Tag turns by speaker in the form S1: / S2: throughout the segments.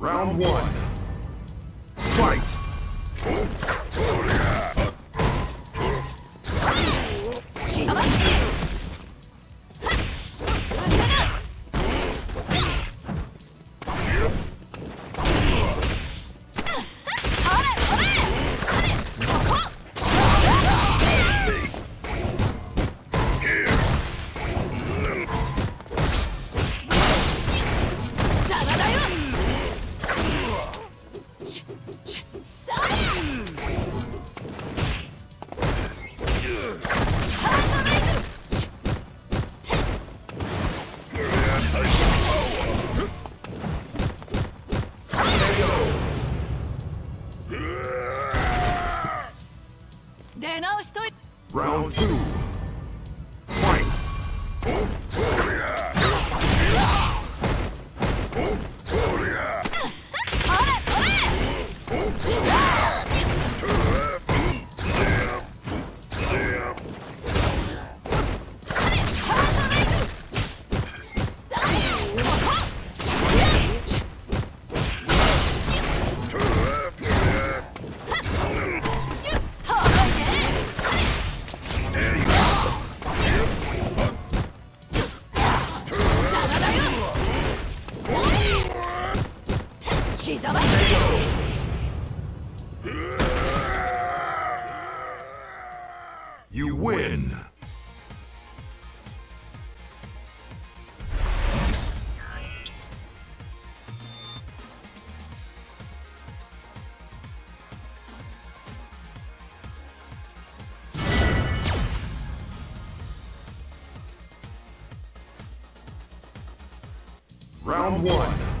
S1: Round one. Fight! Round two. Round one.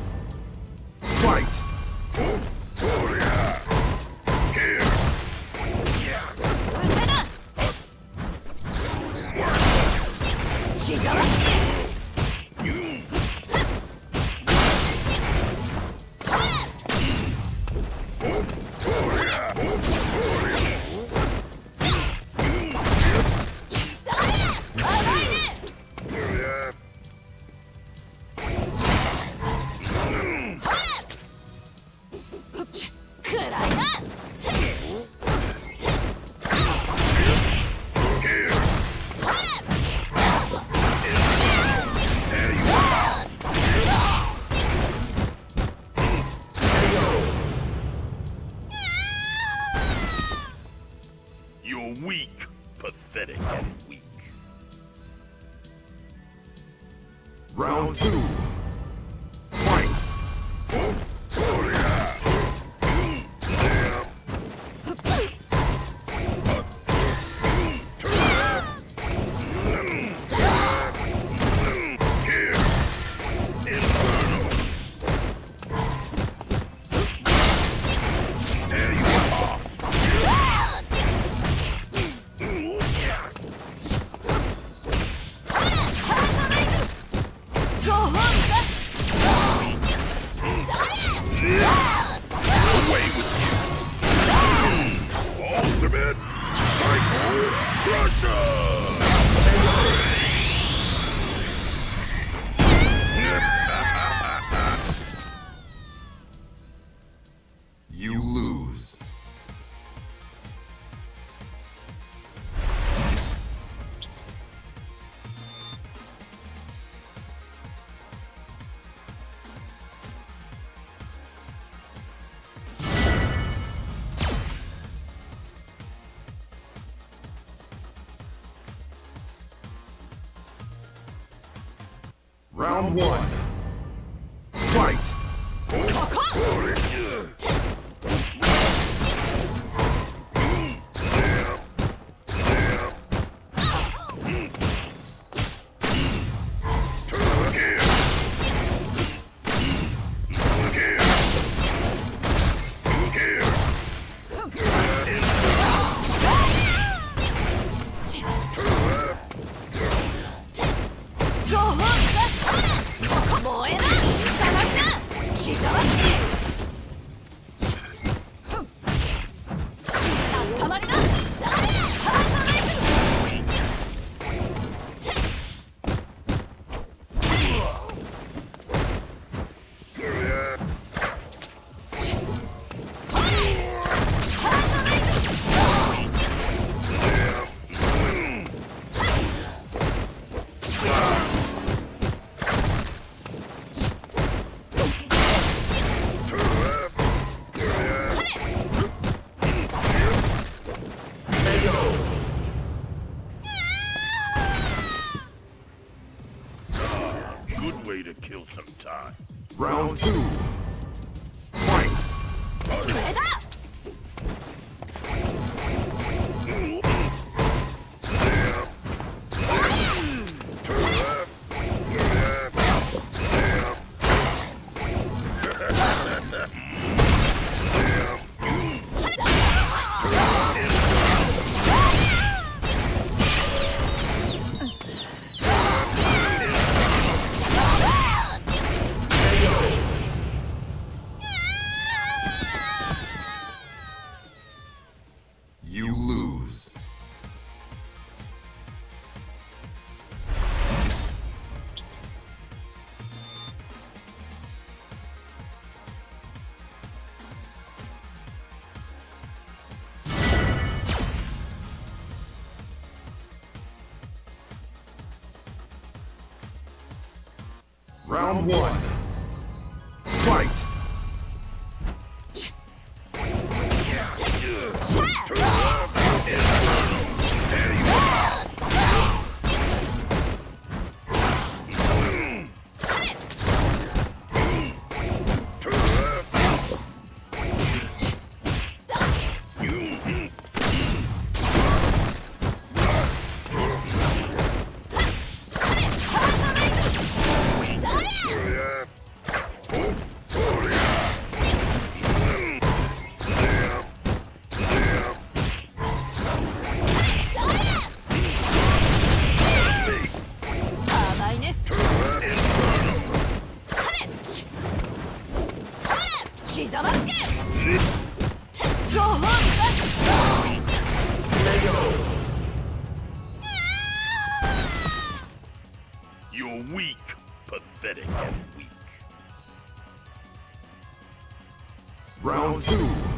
S2: Weak, pathetic, Crusher!
S1: Round one. Fight! Round two. Fight! One. Fight! Round two.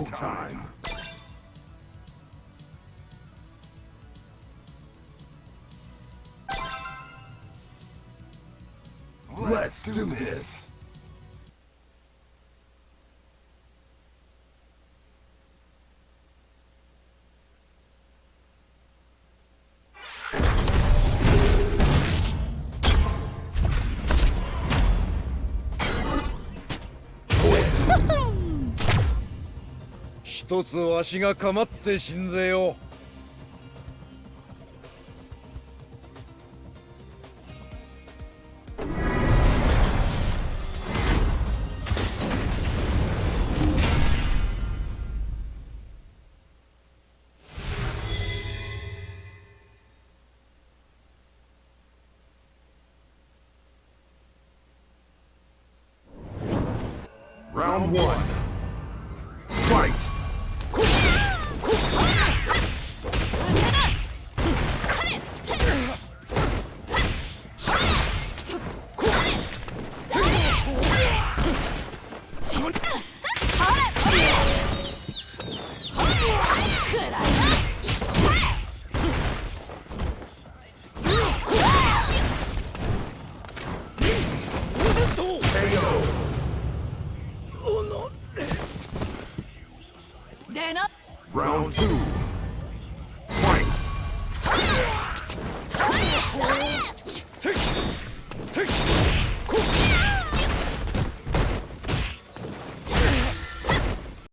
S1: It's go time. Let's do this.「
S3: つわしがかまって死んぜよ。